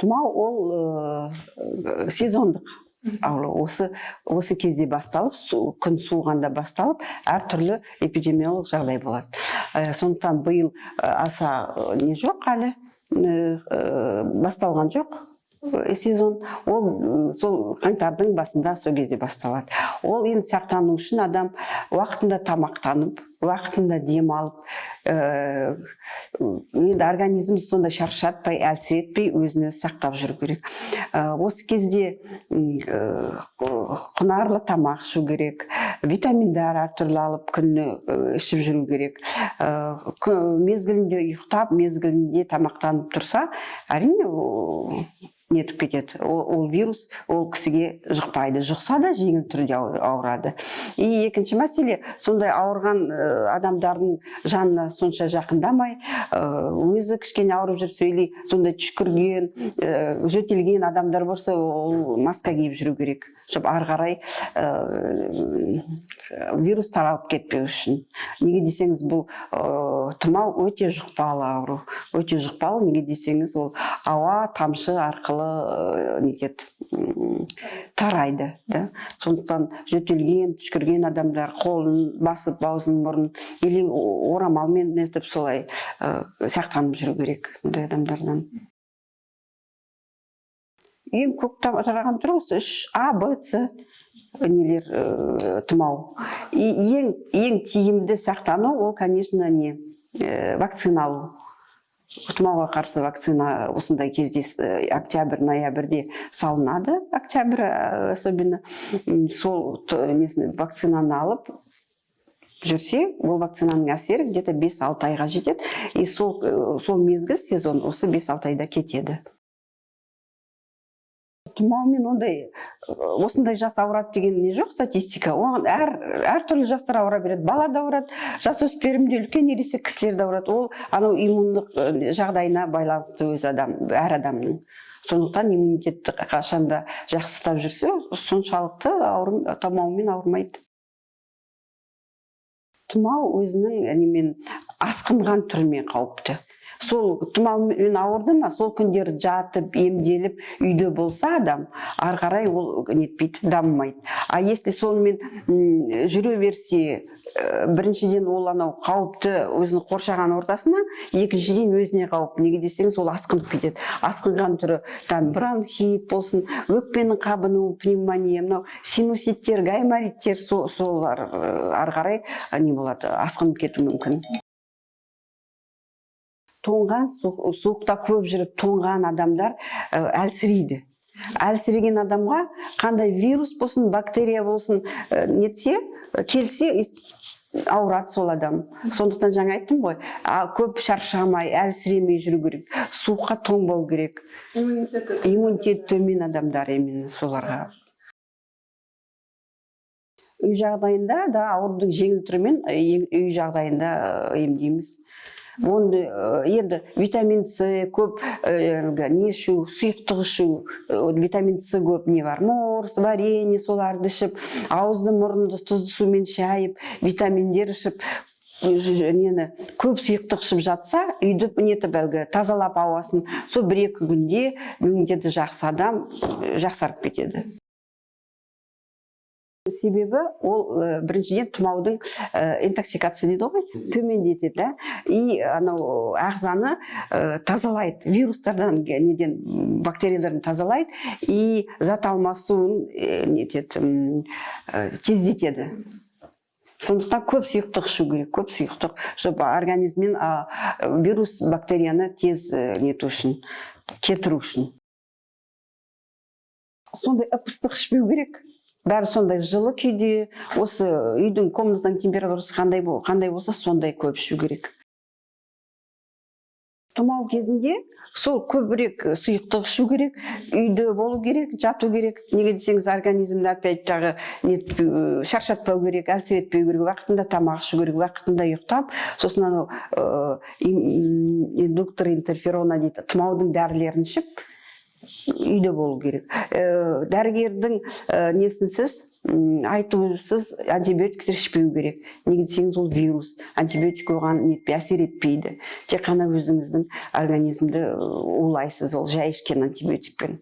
тұмау ол ә, сезондық. Ауру осы осы кезде басталып су, күн суығанда басталып әртүрлі эпидемиологиялық жағдай болады. Ә, сондықтан биыл аса не жоқ әлі? Ә, ә, басталған жоқ. Сезон. Ол сол қаңтардың басында сол кезде басталады. Ол енді сақтану үшін адам уақытында тамақтанып уақытында демалып ә, енді организм сондай шаршатпай әлсіретпей өзін өзі сақтап жүру керек. Ә, осы кезде ә, құнарлы тамақ ішу керек витаминдар әртүрлі алып күніне ішіп жүру керек. Мезгілінде ұйықтап мезгілінде тамақтанып тұрса әрине нетіп кетеді. Ол, ол вирус ол кісіге жұқпайды жұқса да жеңіл түрде ауыр- ауырады. И екінші мәселе сондай ауырған ә, адамдардың жанына сонша жақындамай ә, өзі кішкене ауырып жүрсе или сондай түшкірген ә, жөтелген адамдар болса ол маска киіп жүру керек. Чтобы ары қарай вирус таралып кетпеу үшін. Неге десеңіз бұл тұмау өте жұқпалы ауру. Өте жұқпалы неге десеңіз ол ауа тамшы арқылы ә, нетеді м, тарайды да. Сондықтан жөтелген түшкірген адамдар қолын басып аузын мұрнын или орамалмен нетіп солай ә, сақтанып жүру керек сондай адамдардан. Ең көп та- тараған түрі осы үш а б с нелер ә, тұмау. И ең ең тиімді сақтану ол конечно не ә, вакцина алу. Тұмауға қарсы вакцина осындай кезде э, октябрь ноябрьде салынады октябрь э, особенно. Сол вакцинаны алып жүрсе ол вакцинаның әсері где то бес алты айға жетеді. И сол э, сол мезгіл сезон осы бес алты айда кетеді. Тұмаумен ондай осындай жас ауырады деген не жоқ статистика. Оған әр әртүрлі жастар ауыра береді. Бала да ауырады жасөспірім де үлкен ересек кісілер де ауырады. Ол анау иммундық жағдайына байланысты өз адам әр адамның. Сондықтан иммунитетті қашанда жақсы ұстап жүрсе соншалықты ауру тұмаумен ауырмайды. Тұмау өзінің немен асқынған түрімен қауіпті. Сол тұмаумен ауырды ма? Сол күндері жатып емделіп үйде болса адам ары қарай ол нетпейді дамымайды. А если сонымен жүре берсе ә, біріншіден ол анау қауіпті өзінің қоршаған ортасына екіншіден өзіне қауіп. Неге десеңіз ол асқынып кетеді. Асқынған түрі там бронхит болсын өкпенің қабынуы пневмония мынау синуситтер гаймориттер со- солар ә, ары қарай ә, не болады асқынып кетуі мүмкін. Тоңған су- суықта көп жүріп тоңған адамдар ә, әлсірейді. Әлсіреген адамға қандай вирус болсын бактерия болсын ә, нетсе ә, келсе ауырады сол адам. Сондықтан жаңа айттым ғой а, көп шаршамай әлсіремей жүру керек суыққа тоңбау керек. Иммунитеті иммунитеті төмен адамдар именно соларға. Үй жағдайында да аурудың жеңіл түрімен үй жағдайында емдейміз. Оны ы, енді витамин с көп ы, әлгі не ішу сұйықтық ішу ы, витамин с көп не бар морс варенье соларды ішіп ауызды мұрынды тұзды сумен шайып витаминдер ішіп нені көп сұйықтық ішіп жатса үйді нетіп әлгі тазалап ауасын сол бір екі күнде иммунитеті жақсы адам жақсарып кетеді. Себебі ол ә, біріншіден тұмаудың ә, интоксикация дейді ғой төмендетеді да? И анау ағзаны ә, тазалайды. Вирустардан неден бактериялардан тазалайды. И зат алмасуын ә, нетеді м, ә, тездетеді. Сондықтан көп сұйықтық ішу керек көп сұйықтық чтобы организмнен вирус бактерияны тез ә, нету үшін кетіру үшін. Сондай ып ыстық ішпеу керек. Бәрі сондай жылы күйде осы үйдің комнатаның температурасы қандай қандай болса сондай көп ішу керек. Тұмау кезінде сол көбірек сұйықтық ішу керек үйде болу керек жату керек. Неге десеңіз организмді опять тағы нетпеу шаршатпау керек әлсіретпеу керек уақытында тамақ ішу керек уақытында ұйықтап сосын анау ә, индуктор интерферона дейді тұмаудың дәрілерін ішіп үйде болу керек. Ә, дәрігердің ә, несінсіз м, айтусыз антибиотиктер ішпеу керек. Неге десеңіз ол вирус. Антибиотик оған нетпей әсер етпейді. Тек қана өзіңіздің организмді ы, улайсыз ол жай ішкен антибиотикпен.